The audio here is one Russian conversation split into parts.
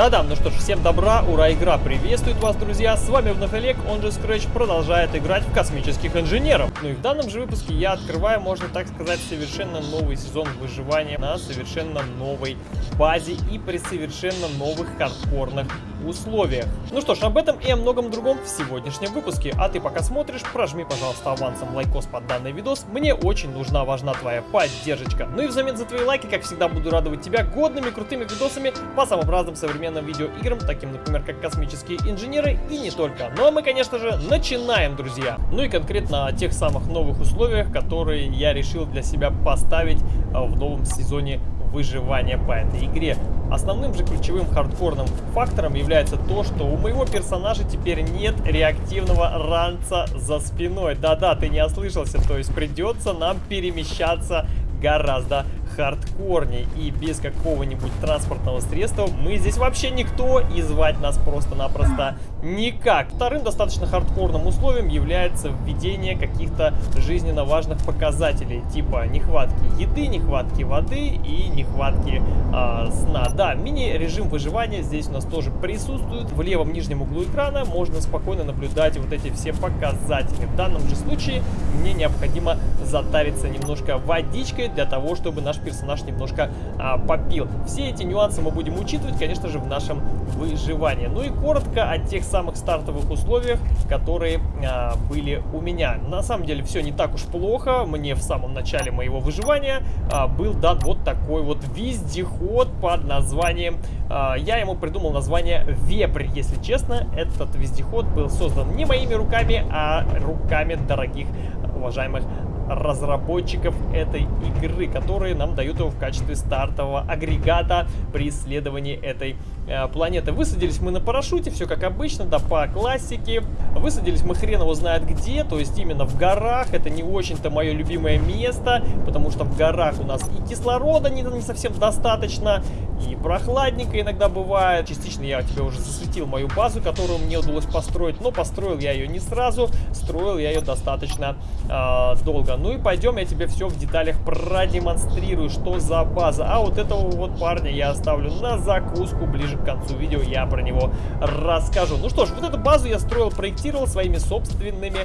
Да-да, ну что ж, всем добра, ура, игра приветствует вас, друзья, с вами вновь Олег, он же Scratch продолжает играть в космических инженеров. Ну и в данном же выпуске я открываю, можно так сказать, совершенно новый сезон выживания на совершенно новой базе и при совершенно новых хардкорных условиях. Ну что ж, об этом и о многом другом в сегодняшнем выпуске. А ты пока смотришь, прожми, пожалуйста, авансом лайкос под данный видос. Мне очень нужна, важна твоя поддержка. Ну и взамен за твои лайки, как всегда, буду радовать тебя годными, крутыми видосами по самым разным современным видеоиграм, таким, например, как космические инженеры и не только. Ну а мы, конечно же, начинаем, друзья. Ну и конкретно о тех самых новых условиях, которые я решил для себя поставить а, в новом сезоне выживания по этой игре. Основным же ключевым хардкорным фактором является то, что у моего персонажа теперь нет реактивного ранца за спиной. Да-да, ты не ослышался, то есть придется нам перемещаться гораздо хардкорней и без какого-нибудь транспортного средства мы здесь вообще никто и звать нас просто-напросто никак. Вторым достаточно хардкорным условием является введение каких-то жизненно важных показателей, типа нехватки еды, нехватки воды и нехватки э, сна. Да, мини-режим выживания здесь у нас тоже присутствует. В левом нижнем углу экрана можно спокойно наблюдать вот эти все показатели. В данном же случае мне необходимо затариться немножко водичкой для того, чтобы наш персонаж немножко а, попил. Все эти нюансы мы будем учитывать, конечно же, в нашем выживании. Ну и коротко о тех самых стартовых условиях, которые а, были у меня. На самом деле все не так уж плохо. Мне в самом начале моего выживания а, был дан вот такой вот вездеход под названием... А, я ему придумал название Вепрь, если честно. Этот вездеход был создан не моими руками, а руками дорогих уважаемых разработчиков этой игры, которые нам дают его в качестве стартового агрегата при исследовании этой э, планеты. Высадились мы на парашюте, все как обычно, да по классике. Высадились мы хрен его знает где, то есть именно в горах. Это не очень-то мое любимое место, потому что в горах у нас и кислорода не, не совсем достаточно, и прохладненько иногда бывает. Частично я тебе уже засветил мою базу, которую мне удалось построить, но построил я ее не сразу, строил я ее достаточно э, долго. Ну и пойдем, я тебе все в деталях продемонстрирую, что за база. А вот этого вот парня я оставлю на закуску, ближе к концу видео я про него расскажу. Ну что ж, вот эту базу я строил, проектировал своими собственными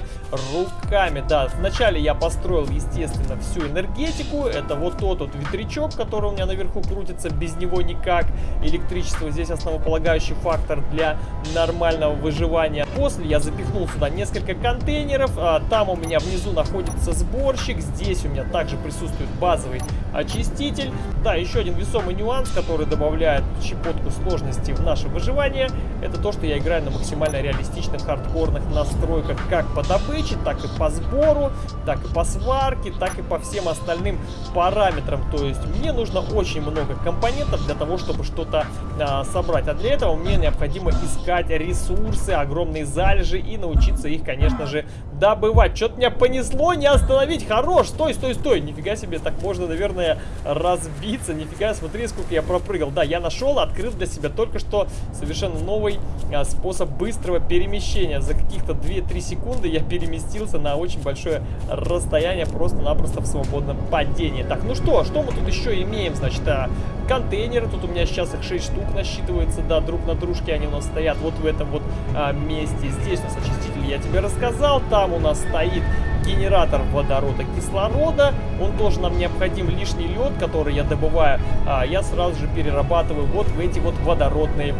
руками. Да, вначале я построил, естественно, всю энергетику. Это вот тот вот ветрячок, который у меня наверху крутится, без него никак. Электричество здесь основополагающий фактор для нормального выживания. После я запихнул сюда несколько контейнеров. А, там у меня внизу находится сборщик. Здесь у меня также присутствует базовый очиститель. Да, еще один весомый нюанс, который добавляет щепотку сложности в наше выживание, это то, что я играю на максимально реалистичных хардкорных настройках как по добыче, так и по сбору, так и по сварке, так и по всем остальным параметрам. То есть мне нужно очень много компонентов для того, чтобы что-то а, собрать. А для этого мне необходимо искать ресурсы, огромные залежи и научиться их, конечно же, добывать. Что-то меня понесло, не остановить. Хорош, стой, стой, стой. Нифига себе, так можно, наверное, разбиться. Нифига, смотри, сколько я пропрыгал. Да, я нашел, открыл для себя только что совершенно новый а, способ быстрого перемещения. За каких-то 2-3 секунды я переместился на очень большое расстояние, просто-напросто в свободном падении. Так, ну что, что мы тут еще имеем? Значит, а, контейнеры. Тут у меня сейчас их 6 штук насчитывается, да, друг на дружке они у нас стоят вот в этом вот а, месте. Здесь у нас очиститель, я тебе рассказал. Там у нас стоит генератор водорода кислорода. Он тоже нам необходим лишний лед, который я добываю. А, я сразу же перерабатываю вот в эти вот водородные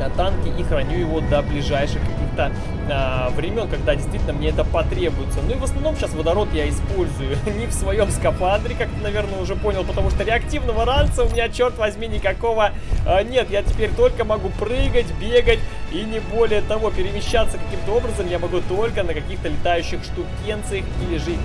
а, танки и храню его до ближайших каких-то а, времен, когда действительно мне это потребуется. Ну и в основном сейчас водород я использую не в своем скафандре, как ты, наверное, уже понял, потому что реактивного ранца у меня, черт возьми, никакого а, нет. Я теперь только могу прыгать, бегать и не более того, перемещаться каким-то образом я могу только на каких-то летающих штукенциях или же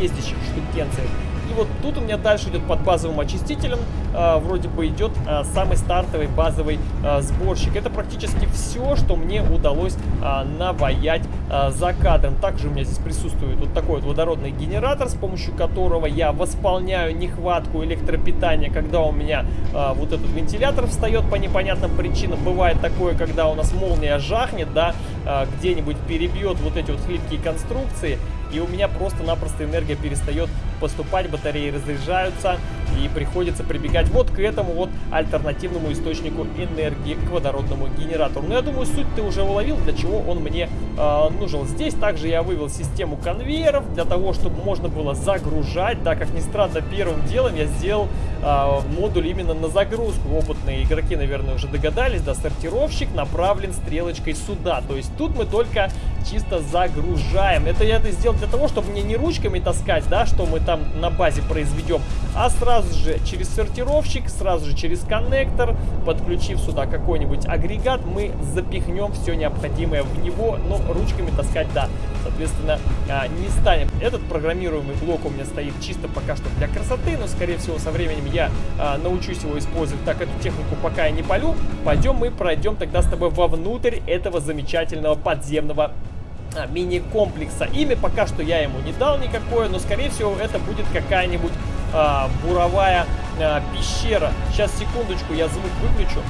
ездящих штукенциях. И вот тут у меня дальше идет под базовым очистителем, э, вроде бы идет э, самый стартовый базовый э, сборщик. Это практически все, что мне удалось э, наваять э, за кадром. Также у меня здесь присутствует вот такой вот водородный генератор, с помощью которого я восполняю нехватку электропитания, когда у меня э, вот этот вентилятор встает по непонятным причинам. Бывает такое, когда у нас молния жахнет, да, э, где-нибудь перебьет вот эти вот хлипкие конструкции. И у меня просто-напросто энергия перестает поступать, батареи разряжаются, и приходится прибегать вот к этому вот альтернативному источнику энергии, к водородному генератору. Но я думаю, суть ты уже уловил, для чего он мне э, нужен. Здесь также я вывел систему конвейеров, для того, чтобы можно было загружать, да, как ни странно, первым делом я сделал э, модуль именно на загрузку. Опытные игроки, наверное, уже догадались, да, сортировщик направлен стрелочкой сюда. То есть тут мы только чисто загружаем. Это я это сделал для того, чтобы мне не ручками таскать, да, что мы там на базе произведем, а сразу же через сортировщик, сразу же через коннектор, подключив сюда какой-нибудь агрегат, мы запихнем все необходимое в него, но ручками таскать, да, соответственно, а, не станем. Этот программируемый блок у меня стоит чисто пока что для красоты, но, скорее всего, со временем я а, научусь его использовать. Так, эту технику пока я не полю. Пойдем мы пройдем тогда с тобой вовнутрь этого замечательного подземного а, мини-комплекса. Имя пока что я ему не дал никакое, но скорее всего это будет какая-нибудь а, буровая а, пещера. Сейчас, секундочку, я звук выключу.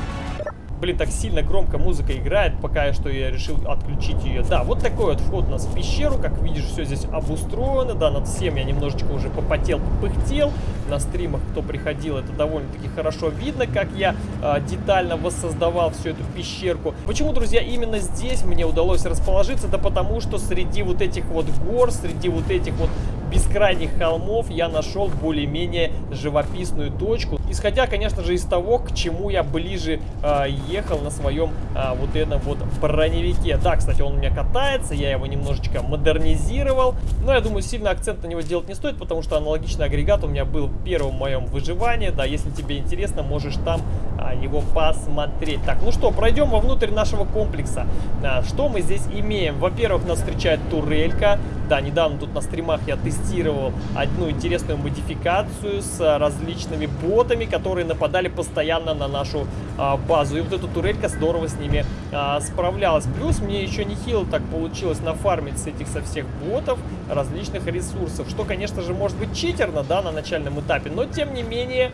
Блин, так сильно громко музыка играет, пока что я решил отключить ее. Да, вот такой вот вход у нас в пещеру. Как видишь, все здесь обустроено. Да, над всем я немножечко уже попотел, попыхтел. На стримах, кто приходил, это довольно-таки хорошо видно, как я э, детально воссоздавал всю эту пещерку. Почему, друзья, именно здесь мне удалось расположиться? Да потому что среди вот этих вот гор, среди вот этих вот бескрайних холмов я нашел более-менее живописную точку. Исходя, конечно же, из того, к чему я ближе э, ехал на своем э, вот этом вот броневике. Да, кстати, он у меня катается, я его немножечко модернизировал. Но я думаю, сильно акцент на него делать не стоит, потому что аналогичный агрегат у меня был в первом моем выживании. Да, если тебе интересно, можешь там а, его посмотреть. Так, ну что, пройдем вовнутрь нашего комплекса. А, что мы здесь имеем? Во-первых, нас встречает турелька. Да, недавно тут на стримах я тестировал одну интересную модификацию с различными ботами, которые нападали постоянно на нашу а, базу. И вот эта турелька здорово с ними а, справлялась. Плюс мне еще нехило так получилось нафармить с этих со всех ботов различных ресурсов. Что, конечно же, может быть читерно, да, на начальном этапе. Но, тем не менее,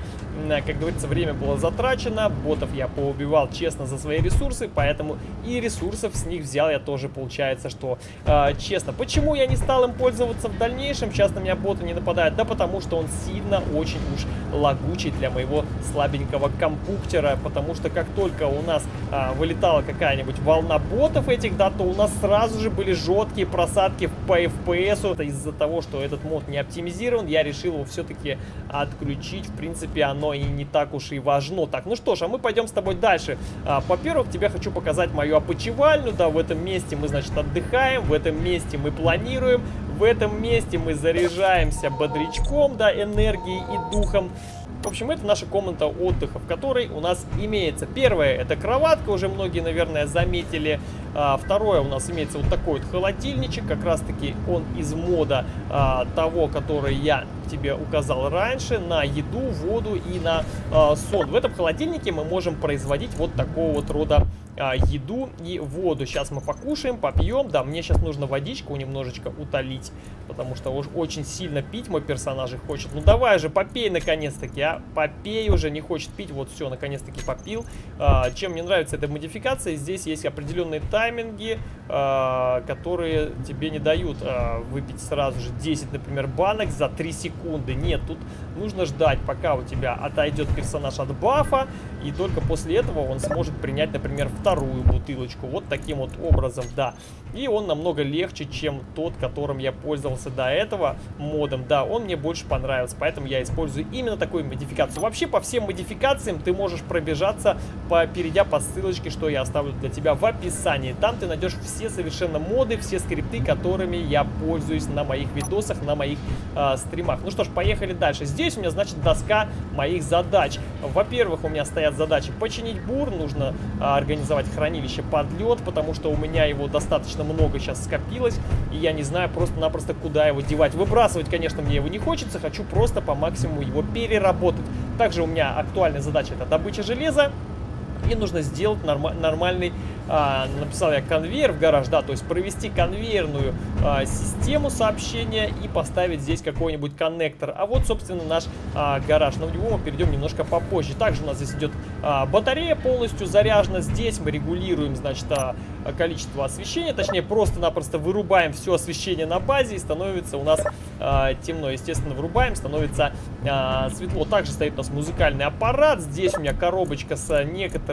как говорится, время было затрачено. Ботов я поубивал честно за свои ресурсы, поэтому и ресурсов с них взял я тоже, получается, что э, честно. Почему я не стал им пользоваться в дальнейшем? Сейчас на меня боты не нападают. Да потому что он сильно очень уж лагучий для моего слабенького компуктера. Потому что как только у нас э, вылетала какая-нибудь волна ботов этих, да, то у нас сразу же были жесткие просадки по FPS. Из-за того, что этот мод не оптимизирован, я решил его все-таки отключить. В принципе, оно и не так уж и важно. Так, ну что ж, а мы пойдем с тобой дальше. А, Во-первых, тебе хочу показать мою опочивальню. Да, в этом месте мы, значит, отдыхаем, в этом месте мы планируем, в этом месте мы заряжаемся бодрячком, да, энергией и духом. В общем, это наша комната отдыха, в которой у нас имеется. Первое, это кроватка, уже многие, наверное, заметили. А, второе, у нас имеется вот такой вот холодильничек, как раз-таки он из мода а, того, который я тебе указал раньше, на еду, воду и на а, сон. В этом холодильнике мы можем производить вот такого вот рода а, еду и воду. Сейчас мы покушаем, попьем. Да, мне сейчас нужно водичку немножечко утолить, потому что уж очень сильно пить мой персонаж хочет. Ну давай же, попей наконец-таки, а. Попей уже, не хочет пить. Вот все, наконец-таки попил. А, чем мне нравится эта модификация, здесь есть определенные тайминги, а, которые тебе не дают а, выпить сразу же 10, например, банок за 3 секунды. Нет, тут нужно ждать, пока у тебя отойдет персонаж от бафа, и только после этого он сможет принять, например, вторую бутылочку. Вот таким вот образом, да. И он намного легче, чем тот, которым я пользовался до этого модом. Да, он мне больше понравился, поэтому я использую именно такую модификацию. Вообще, по всем модификациям ты можешь пробежаться, перейдя по ссылочке, что я оставлю для тебя в описании. Там ты найдешь все совершенно моды, все скрипты, которыми я пользуюсь на моих видосах, на моих э, стримах. Ну что ж, поехали дальше. Здесь у меня, значит, доска моих задач. Во-первых, у меня стоят задачи починить бур, нужно э, организовать хранилище под лед, потому что у меня его достаточно много сейчас скопилось, и я не знаю просто-напросто, куда его девать. Выбрасывать, конечно, мне его не хочется, хочу просто по максимуму его переработать. Также у меня актуальная задача это добыча железа, И нужно сделать норм нормальный а, написал я конвейер в гараж, да, то есть провести конвейерную а, систему сообщения и поставить здесь какой-нибудь коннектор. А вот, собственно, наш а, гараж. Но в него мы перейдем немножко попозже. Также у нас здесь идет а, батарея полностью заряжена. Здесь мы регулируем, значит, а, количество освещения, точнее, просто-напросто вырубаем все освещение на базе и становится у нас а, темно. Естественно, вырубаем, становится а, светло. Также стоит у нас музыкальный аппарат. Здесь у меня коробочка с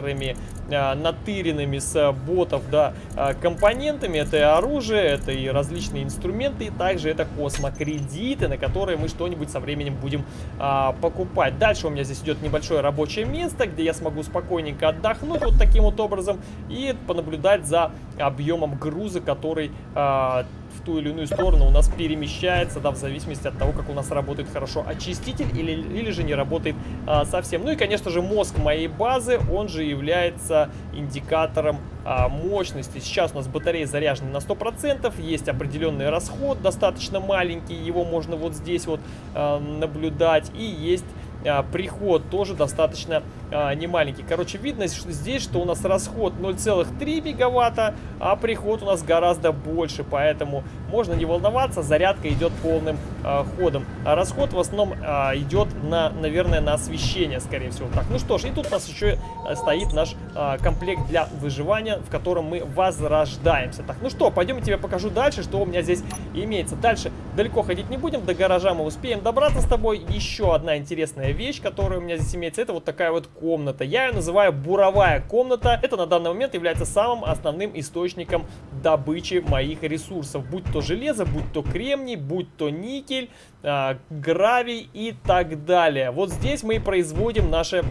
некоторыми а, натыренными с ботов, да, а, компонентами. Это и оружие, это и различные инструменты, и также это космокредиты, на которые мы что-нибудь со временем будем а, покупать. Дальше у меня здесь идет небольшое рабочее место, где я смогу спокойненько отдохнуть вот таким вот образом и понаблюдать за объемом груза, который а, в ту или иную сторону у нас перемещается, да, в зависимости от того, как у нас работает хорошо очиститель или, или же не работает а, совсем. Ну и, конечно же, мозг моей базы, он же является индикатором а, мощности. Сейчас у нас батарея заряжена на 100%, есть определенный расход, достаточно маленький, его можно вот здесь вот а, наблюдать, и есть а, приход тоже достаточно а, немаленький. Короче, видно что здесь, что у нас расход 0,3 мегаватта, а приход у нас гораздо больше, поэтому можно не волноваться, зарядка идет полным а, ходом. А расход в основном а, идет на, наверное, на освещение, скорее всего. Так, ну что ж, и тут у нас еще э, стоит наш а, комплект для выживания, в котором мы возрождаемся. Так, ну что, пойдем я тебе покажу дальше, что у меня здесь имеется. Дальше далеко ходить не будем, до гаража мы успеем добраться с тобой. Еще одна интересная вещь, которая у меня здесь имеется, это вот такая вот комната. Я ее называю буровая комната. Это на данный момент является самым основным источником добычи моих ресурсов. Будь то железо, будь то кремний, будь то никель, э, гравий и так далее. Вот здесь мы и производим наши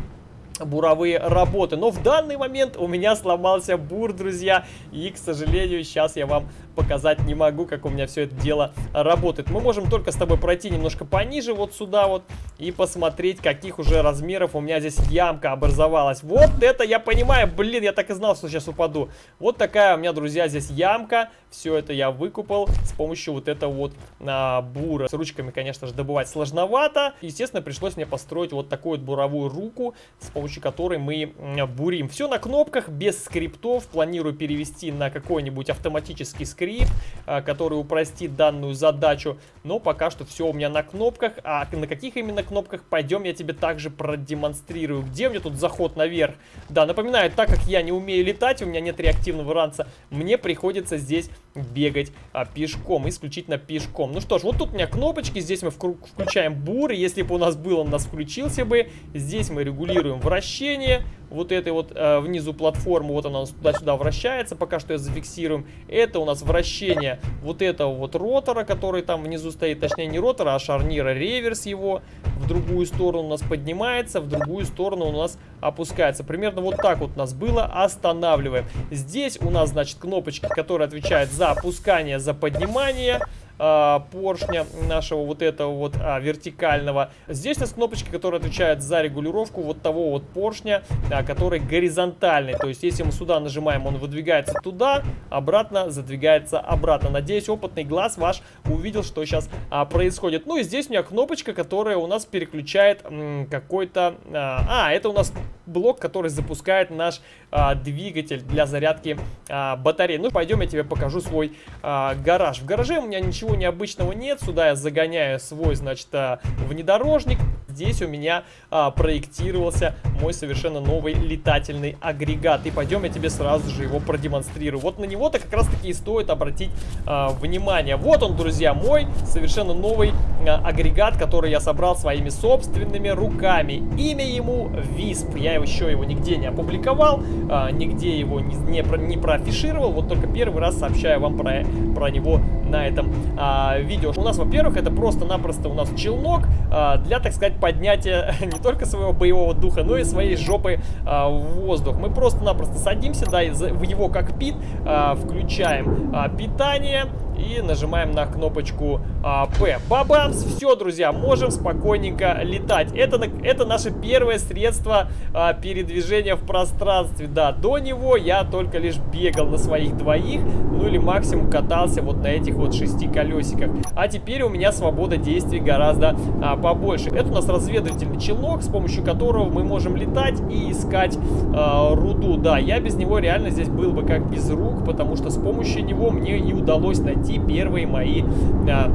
буровые работы. Но в данный момент у меня сломался бур, друзья. И, к сожалению, сейчас я вам показать не могу, как у меня все это дело работает. Мы можем только с тобой пройти немножко пониже, вот сюда вот, и посмотреть, каких уже размеров у меня здесь ямка образовалась. Вот это я понимаю, блин, я так и знал, что сейчас упаду. Вот такая у меня, друзья, здесь ямка. Все это я выкупал с помощью вот этого вот а, бура. С ручками, конечно же, добывать сложновато. Естественно, пришлось мне построить вот такую вот буровую руку, с помощью которой мы бурим. Все на кнопках, без скриптов. Планирую перевести на какой-нибудь автоматический скрипт скрипт, а, который упростит данную задачу. Но пока что все у меня на кнопках. А на каких именно кнопках, пойдем я тебе также продемонстрирую. Где у меня тут заход наверх? Да, напоминаю, так как я не умею летать, у меня нет реактивного ранца, мне приходится здесь бегать а, пешком, исключительно пешком. Ну что ж, вот тут у меня кнопочки, здесь мы включаем бур, если бы у нас был, он у нас включился бы. Здесь мы регулируем вращение, вот этой вот э, внизу платформы, вот она туда-сюда вращается, пока что я зафиксируем. Это у нас вращение вот этого вот ротора, который там внизу стоит, точнее не ротора, а шарнира, реверс его в другую сторону у нас поднимается, в другую сторону у нас опускается. Примерно вот так вот у нас было, останавливаем. Здесь у нас, значит, кнопочки, которые отвечают за опускание, за поднимание э, поршня нашего вот этого вот а, вертикального. Здесь у нас кнопочки, которые отвечают за регулировку вот того вот поршня, а, который горизонтальный. То есть, если мы сюда нажимаем, он выдвигается туда, обратно задвигается обратно. Надеюсь, опытный глаз ваш увидел, что сейчас а, происходит. Ну и здесь у меня кнопочка, которая у нас переключает какой-то... А, а, это у нас блок, который запускает наш а, двигатель для зарядки а, батареи. Ну, пойдем я тебе покажу свой а, гараж. В гараже у меня ничего необычного нет. Сюда я загоняю свой, значит, а, внедорожник. Здесь у меня а, проектировался мой совершенно новый летательный агрегат. И пойдем я тебе сразу же его продемонстрирую. Вот на него-то как раз таки и стоит обратить а, внимание. Вот он, друзья, мой совершенно новый а, агрегат, который я собрал своими собственными руками. Имя ему Висп. Я еще его нигде не опубликовал, а, нигде его не, не, не проафишировал. Вот только первый раз сообщаю вам про, про него на этом а, видео. У нас, во-первых, это просто-напросто у нас челнок а, для, так сказать, поднятия не только своего боевого духа, но и своей жопы а, в воздух. Мы просто-напросто садимся, да, в его кокпит, а, включаем а, питание, и нажимаем на кнопочку а, P. Бабамс! Все, друзья, можем спокойненько летать. Это, это наше первое средство а, передвижения в пространстве. Да, до него я только лишь бегал на своих двоих, ну или максимум катался вот на этих вот шести колесиках. А теперь у меня свобода действий гораздо а, побольше. Это у нас разведывательный челнок, с помощью которого мы можем летать и искать а, руду. Да, я без него реально здесь был бы как без рук, потому что с помощью него мне и удалось найти первые мои а,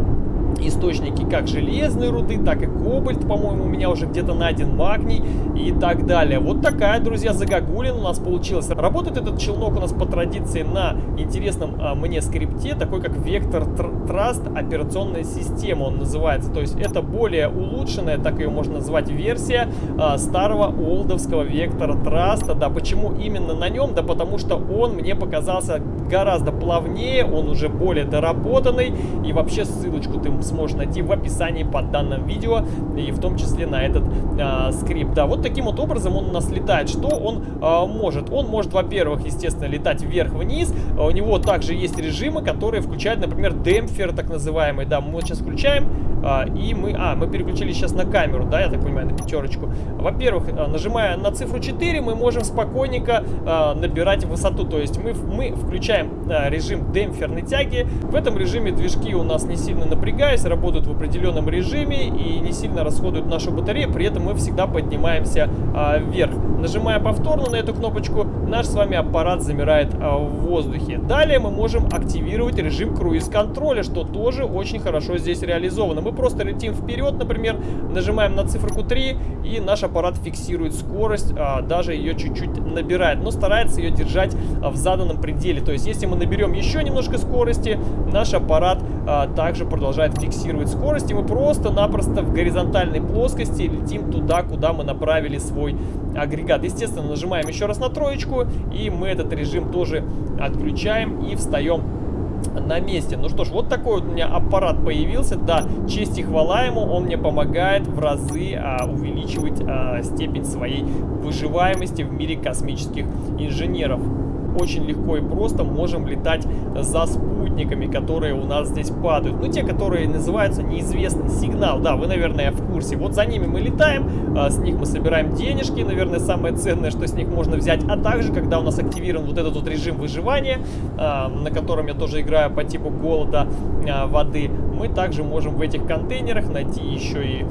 источники как железной руды, так и кобальт, по-моему, у меня уже где-то найден магний и так далее. Вот такая, друзья, загогулин у нас получилась. Работает этот челнок у нас по традиции на интересном а, мне скрипте, такой как Vector Trust операционная система он называется. То есть это более улучшенная, так ее можно назвать, версия а, старого олдовского Vector Trust. Да, почему именно на нем? Да потому что он мне показался гораздо плавнее, он уже более доработанный и вообще ссылочку ты сможешь найти в описании под данным видео, и в том числе на этот э, скрипт. Да, вот таким вот образом он у нас летает. Что он э, может? Он может, во-первых, естественно, летать вверх-вниз. У него также есть режимы, которые включают, например, демпфер, так называемый. Да, мы вот сейчас включаем, э, и мы... А, мы переключились сейчас на камеру, да, я так понимаю, на пятерочку. Во-первых, нажимая на цифру 4, мы можем спокойненько э, набирать высоту. То есть мы, мы включаем э, режим демпферной тяги. В этом режиме движки у нас не сильно напрягаясь, работают в определенном режиме и не сильно расходуют нашу батарею, при этом мы всегда поднимаемся а, вверх. Нажимая повторно на эту кнопочку, наш с вами аппарат замирает а, в воздухе. Далее мы можем активировать режим круиз-контроля, что тоже очень хорошо здесь реализовано. Мы просто летим вперед, например, нажимаем на циферку 3, и наш аппарат фиксирует скорость, а, даже ее чуть-чуть набирает, но старается ее держать а, в заданном пределе. То есть, если мы наберем еще немножко скорости, наш аппарат а, также продолжает фиксировать скорость, и мы просто-напросто в горизонтальной плоскости летим туда, куда мы направили свой агрегат. Естественно, нажимаем еще раз на троечку, и мы этот режим тоже отключаем и встаем на месте. Ну что ж, вот такой вот у меня аппарат появился. Да, честь и хвала ему, он мне помогает в разы а, увеличивать а, степень своей выживаемости в мире космических инженеров очень легко и просто можем летать за спутниками, которые у нас здесь падают. Ну, те, которые называются неизвестный сигнал. Да, вы, наверное, в курсе. Вот за ними мы летаем, а, с них мы собираем денежки, наверное, самое ценное, что с них можно взять. А также, когда у нас активирован вот этот вот режим выживания, а, на котором я тоже играю по типу голода а, воды, мы также можем в этих контейнерах найти еще и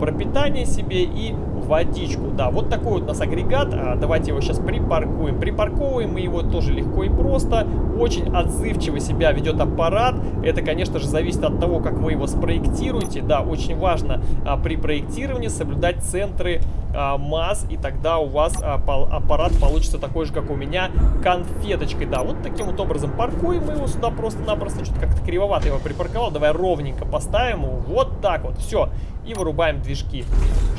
пропитание себе и водичку. Да, вот такой вот у нас агрегат. А, давайте его сейчас припаркуем. Припарковываем мы его тоже легко и просто. Очень отзывчиво себя ведет аппарат. Это, конечно же, зависит от того, как вы его спроектируете. Да, очень важно а, при проектировании соблюдать центры а, масс, и тогда у вас а, пол, аппарат получится такой же, как у меня, конфеточкой. Да, вот таким вот образом паркуем мы его сюда просто-напросто. Что-то как-то кривовато его припарковал. Давай ровненько поставим его. Вот так вот. Все. И вырубаем движки,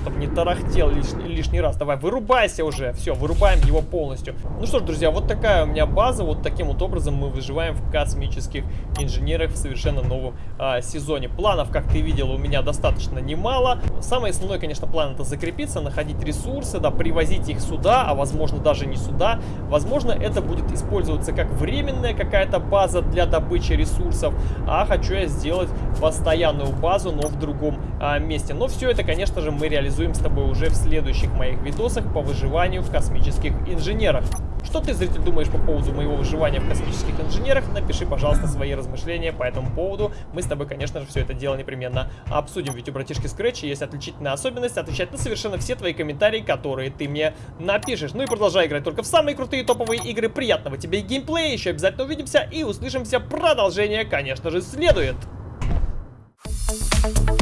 чтобы не тарахтел лиш, лишний раз. Давай, вырубайся уже. Все, вырубаем его полностью. Ну что ж, друзья, вот такая у меня база. Вот таким вот образом мы выживаем в космических инженерах в совершенно новом а, сезоне. Планов, как ты видел, у меня достаточно немало. Самый основной, конечно, план это закрепиться, находить ресурсы, да, привозить их сюда, а возможно даже не сюда. Возможно, это будет использоваться как временная какая-то база для добычи ресурсов, а хочу я сделать постоянную базу, но в другом а, месте. Но все это, конечно же, мы реализуем с тобой уже в следующих моих видосах по выживанию в космических инженерах. Что ты, зритель, думаешь по поводу моего выживания в космических инженерах? Напиши, пожалуйста, свои размышления по этому поводу. Мы с тобой, конечно же, все это дело непременно обсудим. Ведь у братишки Scratch есть отличительная особенность отвечать на совершенно все твои комментарии, которые ты мне напишешь. Ну и продолжай играть только в самые крутые топовые игры. Приятного тебе геймплея. Еще обязательно увидимся и услышимся. Продолжение, конечно же, следует. Thank you.